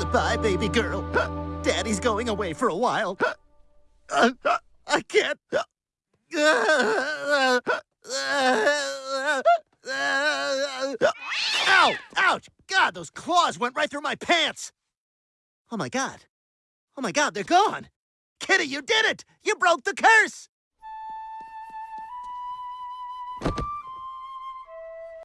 Goodbye, baby girl. Daddy's going away for a while. I can't. Ow! Ouch! God, those claws went right through my pants! Oh my god. Oh my god, they're gone! Kitty, you did it! You broke the curse!